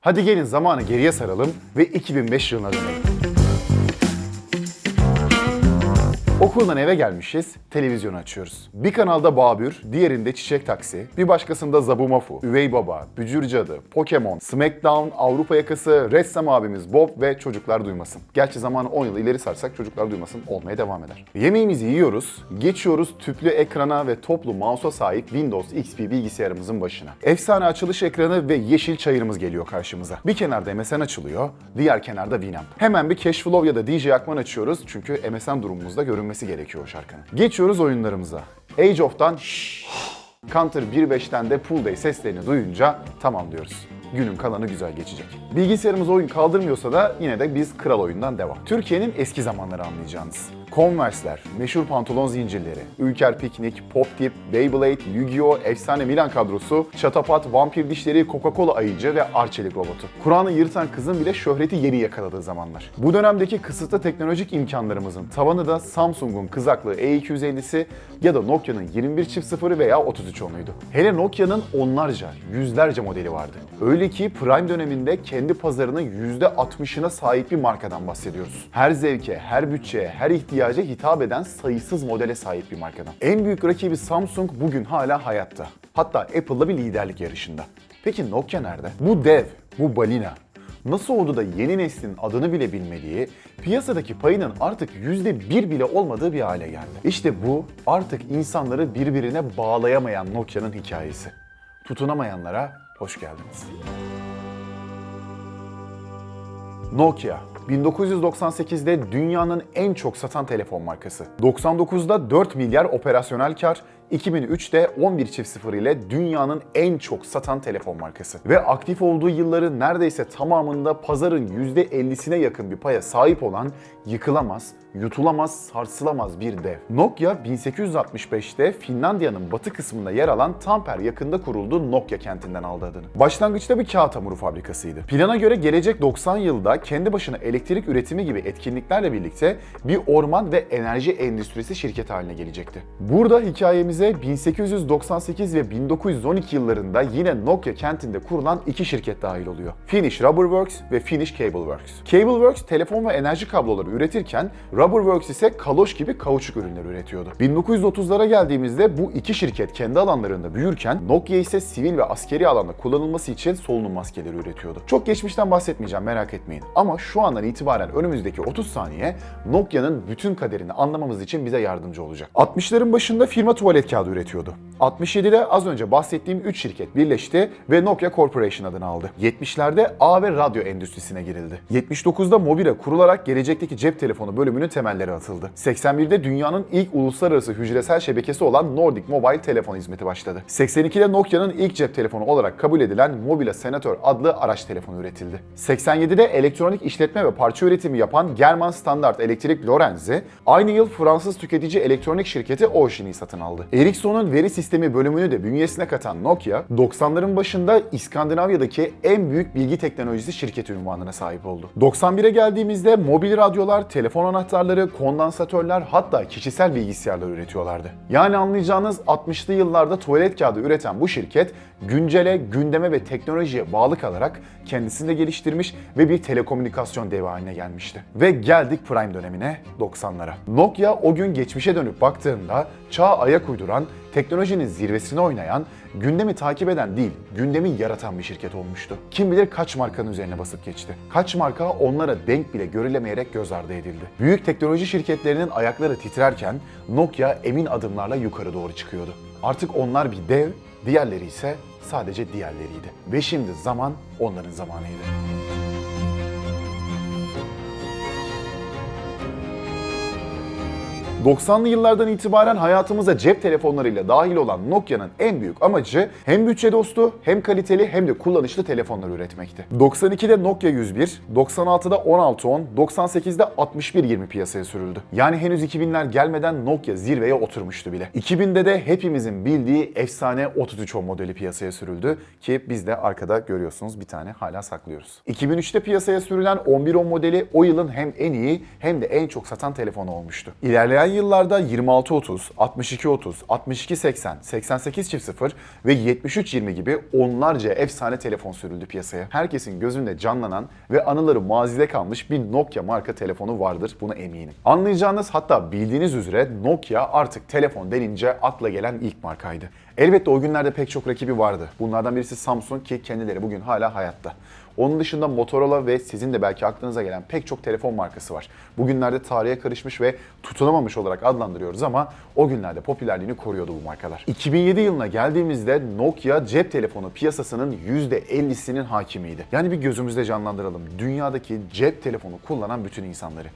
Hadi gelin zamanı geriye saralım ve 2005 yılına dönelim. Okuldan eve gelmişiz, televizyonu açıyoruz. Bir kanalda Babür, diğerinde Çiçek Taksi, bir başkasında Zabumafu, Üvey Baba, Bücür Cadı, Pokemon, Smackdown, Avrupa Yakası, Ressam abimiz Bob ve Çocuklar Duymasın. Gerçi zamanı 10 yıl ileri sarsak Çocuklar Duymasın olmaya devam eder. Yemeğimizi yiyoruz, geçiyoruz tüplü ekrana ve toplu mouse'a sahip Windows XP bilgisayarımızın başına. Efsane açılış ekranı ve yeşil çayırımız geliyor karşımıza. Bir kenarda MSN açılıyor, diğer kenarda Winamp. Hemen bir Cashflow ya da DJ Akman açıyoruz çünkü MSN durumumuzda görünmesi gerekiyor o şarkının. Geçiyoruz oyunlarımıza. Age of'tan Counter 1.5'ten de Pool Day seslerini duyunca tamam diyoruz. Günün kalanı güzel geçecek. Bilgisayarımız oyun kaldırmıyorsa da yine de biz kral oyundan devam. Türkiye'nin eski zamanları anlayacağınız. Converse'ler, meşhur pantolon zincirleri, Ülker Piknik, Pop Tip, Beyblade, Yu-Gi-Oh!, efsane Milan kadrosu, Çatapat, Vampir Dişleri, Coca-Cola ayıcı ve Arçelik robotu. Kur'an'ı yırtan kızın bile şöhreti yeri yakaladığı zamanlar. Bu dönemdeki kısıtlı teknolojik imkanlarımızın tavanı da Samsung'un kızaklı E250'si ya da Nokia'nın 21.0'ı veya 3310'uydu. Hele Nokia'nın onlarca, yüzlerce modeli vardı. Öyle ki Prime döneminde kendi pazarının %60'ına sahip bir markadan bahsediyoruz. Her zevke, her bütçeye, her ihtiyaca hitap eden sayısız modele sahip bir markadan. En büyük rakibi Samsung bugün hala hayatta. Hatta Apple'la bir liderlik yarışında. Peki Nokia nerede? Bu dev, bu balina nasıl oldu da yeni neslin adını bile bilmediği, piyasadaki payının artık %1 bile olmadığı bir hale geldi. İşte bu artık insanları birbirine bağlayamayan Nokia'nın hikayesi. Tutunamayanlara hoş geldiniz. Nokia 1998'de dünyanın en çok satan telefon markası. 99'da 4 milyar operasyonel kar, 2003'te 11.0 ile dünyanın en çok satan telefon markası. Ve aktif olduğu yılların neredeyse tamamında pazarın %50'sine yakın bir paya sahip olan yıkılamaz, yutulamaz, sarsılamaz bir dev. Nokia 1865'te Finlandiya'nın batı kısmında yer alan Tampere yakında kurulduğu Nokia kentinden aldı adını. Başlangıçta bir kağıt hamuru fabrikasıydı. Plana göre gelecek 90 yılda kendi başına elektrik üretimi gibi etkinliklerle birlikte bir orman ve enerji endüstrisi şirketi haline gelecekti. Burada hikayemize 1898 ve 1912 yıllarında yine Nokia kentinde kurulan iki şirket dahil oluyor. Finnish Rubberworks ve Finnish Cableworks. Cableworks telefon ve enerji kabloları üretirken Rubberworks ise kaloş gibi kauçuk ürünleri üretiyordu. 1930'lara geldiğimizde bu iki şirket kendi alanlarında büyürken Nokia ise sivil ve askeri alanda kullanılması için solunum maskeleri üretiyordu. Çok geçmişten bahsetmeyeceğim merak etmeyin. Ama şu andan itibaren önümüzdeki 30 saniye Nokia'nın bütün kaderini anlamamız için bize yardımcı olacak. 60'ların başında firma tuvalet kağıdı üretiyordu. 67'de az önce bahsettiğim 3 şirket birleşti ve Nokia Corporation adını aldı. 70'lerde ağ ve radyo endüstrisine girildi. 79'da Mobile kurularak gelecekteki cep telefonu bölümünün temelleri atıldı. 81'de dünyanın ilk uluslararası hücresel şebekesi olan Nordic Mobile telefon hizmeti başladı. 82'de Nokia'nın ilk cep telefonu olarak kabul edilen Mobile Senator adlı araç telefonu üretildi. 87'de elektronik işletme ve parça üretimi yapan German Standard Elektrik Lorenz'i aynı yıl Fransız tüketici elektronik şirketi Ocean'i satın aldı. Ericsson'un veri sistemi bölümünü de bünyesine katan Nokia, 90'ların başında İskandinavya'daki en büyük bilgi teknolojisi şirketi ünvanına sahip oldu. 91'e geldiğimizde mobil radyolar, telefon anahtarları, kondansatörler hatta kişisel bilgisayarlar üretiyorlardı. Yani anlayacağınız 60'lı yıllarda tuvalet kağıdı üreten bu şirket güncele, gündeme ve teknolojiye bağlı kalarak kendisini de geliştirmiş ve bir telekomünikasyon devi haline gelmişti. Ve geldik Prime dönemine 90'lara. Nokia o gün geçmişe dönüp baktığında çağa ayak uyduran, teknolojinin zirvesine oynayan, gündemi takip eden değil, gündemi yaratan bir şirket olmuştu. Kim bilir kaç markanın üzerine basıp geçti. Kaç marka onlara denk bile görülemeyerek göz ardı edildi. Büyük teknoloji şirketlerinin ayakları titrerken Nokia emin adımlarla yukarı doğru çıkıyordu. Artık onlar bir dev, diğerleri ise sadece diğerleriydi. Ve şimdi zaman onların zamanıydı. 90'lı yıllardan itibaren hayatımıza cep telefonlarıyla dahil olan Nokia'nın en büyük amacı hem bütçe dostu hem kaliteli hem de kullanışlı telefonlar üretmekti. 92'de Nokia 101, 96'da 1610, 98'de 6120 piyasaya sürüldü. Yani henüz 2000'ler gelmeden Nokia zirveye oturmuştu bile. 2000'de de hepimizin bildiği efsane 3310 modeli piyasaya sürüldü ki biz de arkada görüyorsunuz bir tane hala saklıyoruz. 2003'te piyasaya sürülen 1110 modeli o yılın hem en iyi hem de en çok satan telefonu olmuştu. İlerleyen yıllarda 2630, 6230, 6280, 8800 ve 7320 gibi onlarca efsane telefon sürüldü piyasaya. Herkesin gözünde canlanan ve anıları mazide kalmış bir Nokia marka telefonu vardır buna eminim. Anlayacağınız hatta bildiğiniz üzere Nokia artık telefon denince akla gelen ilk markaydı. Elbette o günlerde pek çok rakibi vardı. Bunlardan birisi Samsung ki kendileri bugün hala hayatta. Onun dışında Motorola ve sizin de belki aklınıza gelen pek çok telefon markası var. Bugünlerde tarihe karışmış ve tutunamamış olarak adlandırıyoruz ama o günlerde popülerliğini koruyordu bu markalar. 2007 yılına geldiğimizde Nokia cep telefonu piyasasının %50'sinin hakimiydi. Yani bir gözümüzde canlandıralım. Dünyadaki cep telefonu kullanan bütün insanları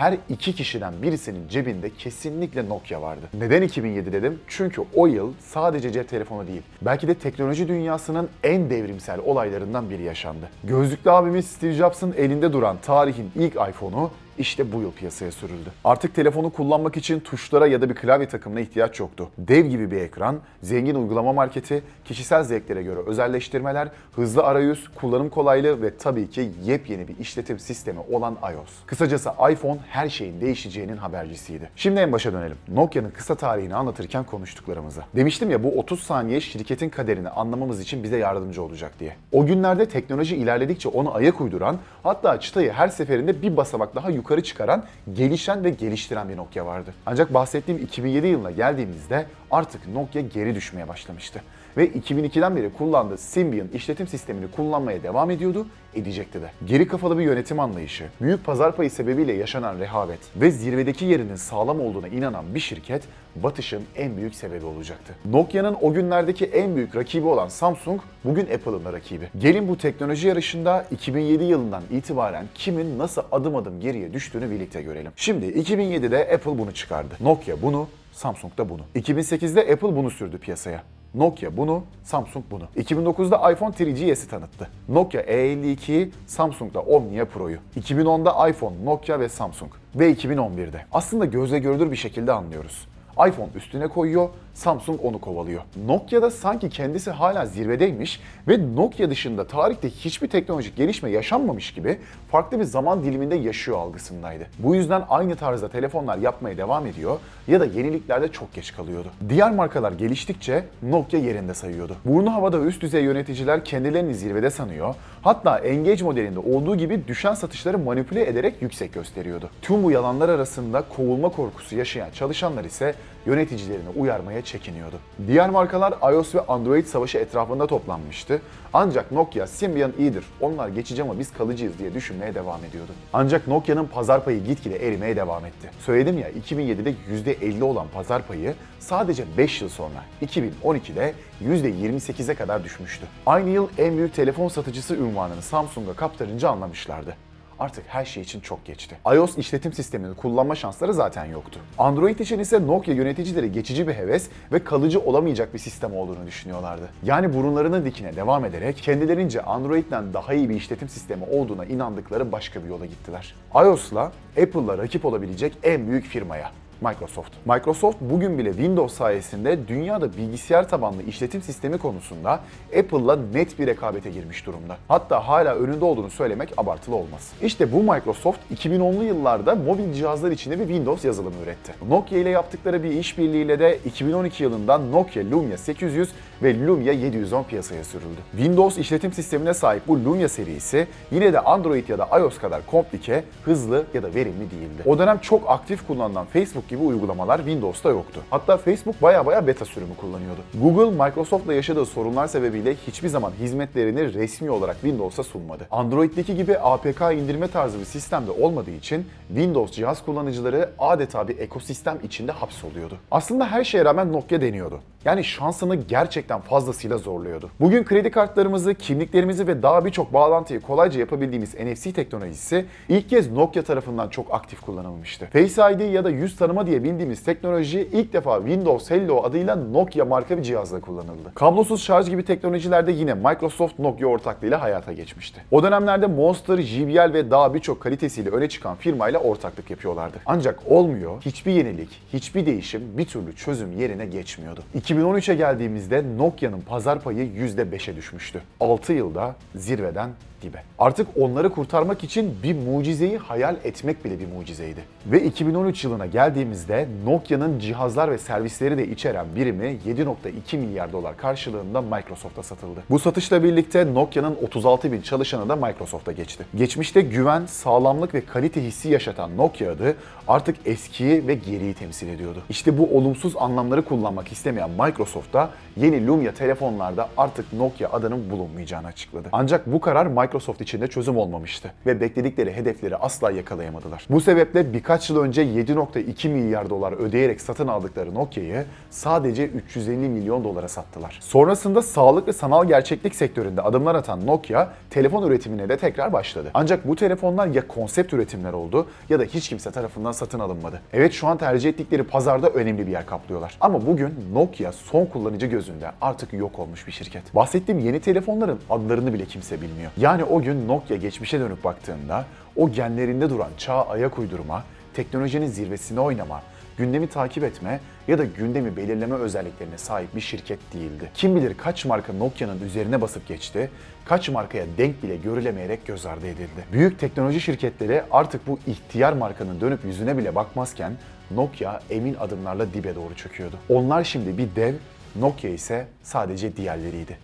her iki kişiden birisinin cebinde kesinlikle Nokia vardı. Neden 2007 dedim? Çünkü o yıl sadece cep telefonu değil, belki de teknoloji dünyasının en devrimsel olaylarından biri yaşandı. Gözlüklü abimiz Steve Jobs'ın elinde duran tarihin ilk iPhone'u işte bu yıl piyasaya sürüldü. Artık telefonu kullanmak için tuşlara ya da bir klavye takımına ihtiyaç yoktu. Dev gibi bir ekran, zengin uygulama marketi, kişisel zevklere göre özelleştirmeler, hızlı arayüz, kullanım kolaylığı ve tabii ki yepyeni bir işletim sistemi olan iOS. Kısacası iPhone her şeyin değişeceğinin habercisiydi. Şimdi en başa dönelim. Nokia'nın kısa tarihini anlatırken konuştuklarımıza. Demiştim ya bu 30 saniye şirketin kaderini anlamamız için bize yardımcı olacak diye. O günlerde teknoloji ilerledikçe onu ayak uyduran, hatta çıtayı her seferinde bir basamak daha yukarı çıkaran, gelişen ve geliştiren bir Nokia vardı. Ancak bahsettiğim 2007 yılına geldiğimizde artık Nokia geri düşmeye başlamıştı. Ve 2002'den beri kullandığı Symbian işletim sistemini kullanmaya devam ediyordu, edecekti de. Geri kafalı bir yönetim anlayışı, büyük pazar payı sebebiyle yaşanan rehavet ve zirvedeki yerinin sağlam olduğuna inanan bir şirket batışın en büyük sebebi olacaktı. Nokia'nın o günlerdeki en büyük rakibi olan Samsung bugün Apple'ın da rakibi. Gelin bu teknoloji yarışında 2007 yılından itibaren kimin nasıl adım adım geriye düştüğünü birlikte görelim. Şimdi 2007'de Apple bunu çıkardı. Nokia bunu, Samsung da bunu. 2008'de Apple bunu sürdü piyasaya. Nokia bunu, Samsung bunu. 2009'da iPhone 3GS'i tanıttı. Nokia E52'yi, Samsung da Omnia Pro'yu. 2010'da iPhone, Nokia ve Samsung. Ve 2011'de. Aslında gözle görülür bir şekilde anlıyoruz iPhone üstüne koyuyor, Samsung onu kovalıyor. Nokia'da sanki kendisi hala zirvedeymiş ve Nokia dışında tarihte hiçbir teknolojik gelişme yaşanmamış gibi farklı bir zaman diliminde yaşıyor algısındaydı. Bu yüzden aynı tarzda telefonlar yapmaya devam ediyor ya da yeniliklerde çok geç kalıyordu. Diğer markalar geliştikçe Nokia yerinde sayıyordu. Burnu havada üst düzey yöneticiler kendilerini zirvede sanıyor. Hatta Engage modelinde olduğu gibi düşen satışları manipüle ederek yüksek gösteriyordu. Tüm bu yalanlar arasında kovulma korkusu yaşayan çalışanlar ise yöneticilerini uyarmaya çekiniyordu. Diğer markalar iOS ve Android savaşı etrafında toplanmıştı. Ancak Nokia Symbian iyidir, onlar geçici ama biz kalıcıyız diye düşünmeye devam ediyordu. Ancak Nokia'nın pazar payı gitgide erimeye devam etti. Söyledim ya 2007'de %50 olan pazar payı sadece 5 yıl sonra 2012'de %28'e kadar düşmüştü. Aynı yıl en büyük telefon satıcısı ünvanını Samsung'a kaptırınca anlamışlardı artık her şey için çok geçti. iOS işletim sistemini kullanma şansları zaten yoktu. Android için ise Nokia yöneticileri geçici bir heves ve kalıcı olamayacak bir sistem olduğunu düşünüyorlardı. Yani burunlarının dikine devam ederek kendilerince Android'den daha iyi bir işletim sistemi olduğuna inandıkları başka bir yola gittiler. iOS'la Apple'la rakip olabilecek en büyük firmaya Microsoft. Microsoft bugün bile Windows sayesinde dünyada bilgisayar tabanlı işletim sistemi konusunda Apple'la net bir rekabete girmiş durumda. Hatta hala önünde olduğunu söylemek abartılı olmaz. İşte bu Microsoft 2010'lu yıllarda mobil cihazlar içinde bir Windows yazılımı üretti. Nokia ile yaptıkları bir işbirliğiyle de 2012 yılında Nokia Lumia 800 ve Lumia 710 piyasaya sürüldü. Windows işletim sistemine sahip bu Lumia serisi yine de Android ya da iOS kadar komplike, hızlı ya da verimli değildi. O dönem çok aktif kullanılan Facebook gibi uygulamalar Windows'ta yoktu. Hatta Facebook baya baya beta sürümü kullanıyordu. Google, Microsoft'la yaşadığı sorunlar sebebiyle hiçbir zaman hizmetlerini resmi olarak Windows'a sunmadı. Android'deki gibi APK indirme tarzı bir sistemde olmadığı için Windows cihaz kullanıcıları adeta bir ekosistem içinde hapsoluyordu. Aslında her şeye rağmen Nokia deniyordu. Yani şansını gerçekten fazlasıyla zorluyordu. Bugün kredi kartlarımızı, kimliklerimizi ve daha birçok bağlantıyı kolayca yapabildiğimiz NFC teknolojisi ilk kez Nokia tarafından çok aktif kullanılmıştı. Face ID ya da yüz tanıma diye bildiğimiz teknoloji ilk defa Windows Hello adıyla Nokia marka bir cihazla kullanıldı. Kablosuz şarj gibi teknolojilerde yine Microsoft Nokia ortaklığıyla hayata geçmişti. O dönemlerde Monster, JBL ve daha birçok kalitesiyle öne çıkan firmayla ortaklık yapıyorlardı. Ancak olmuyor, hiçbir yenilik, hiçbir değişim bir türlü çözüm yerine geçmiyordu. 2013'e geldiğimizde Nokia'nın pazar payı %5'e düşmüştü. 6 yılda zirveden dibe. Artık onları kurtarmak için bir mucizeyi hayal etmek bile bir mucizeydi. Ve 2013 yılına geldiğimizde Nokia'nın cihazlar ve servisleri de içeren birimi 7.2 milyar dolar karşılığında Microsoft'a satıldı. Bu satışla birlikte Nokia'nın 36 bin çalışanı da Microsoft'a geçti. Geçmişte güven, sağlamlık ve kalite hissi yaşatan Nokia adı artık eskiyi ve geriyi temsil ediyordu. İşte bu olumsuz anlamları kullanmak istemeyen Microsoft da yeni Lumia telefonlarda artık Nokia adının bulunmayacağını açıkladı. Ancak bu karar Microsoft için de çözüm olmamıştı ve bekledikleri hedefleri asla yakalayamadılar. Bu sebeple birkaç yıl önce 7.2 milyar dolar ödeyerek satın aldıkları Nokia'yı sadece 350 milyon dolara sattılar. Sonrasında sağlık ve sanal gerçeklik sektöründe adımlar atan Nokia telefon üretimine de tekrar başladı. Ancak bu telefonlar ya konsept üretimler oldu ya da hiç kimse tarafından satın alınmadı. Evet şu an tercih ettikleri pazarda önemli bir yer kaplıyorlar. Ama bugün Nokia son kullanıcı gözünde artık yok olmuş bir şirket. Bahsettiğim yeni telefonların adlarını bile kimse bilmiyor. Yani o gün Nokia geçmişe dönüp baktığında o genlerinde duran çağa ayak uydurma, teknolojinin zirvesine oynama, gündemi takip etme ya da gündemi belirleme özelliklerine sahip bir şirket değildi. Kim bilir kaç marka Nokia'nın üzerine basıp geçti, kaç markaya denk bile görülemeyerek göz ardı edildi. Büyük teknoloji şirketleri artık bu ihtiyar markanın dönüp yüzüne bile bakmazken Nokia emin adımlarla dibe doğru çöküyordu. Onlar şimdi bir dev, Nokia ise sadece diğerleriydi.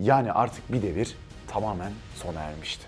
Yani artık bir devir tamamen sona ermişti.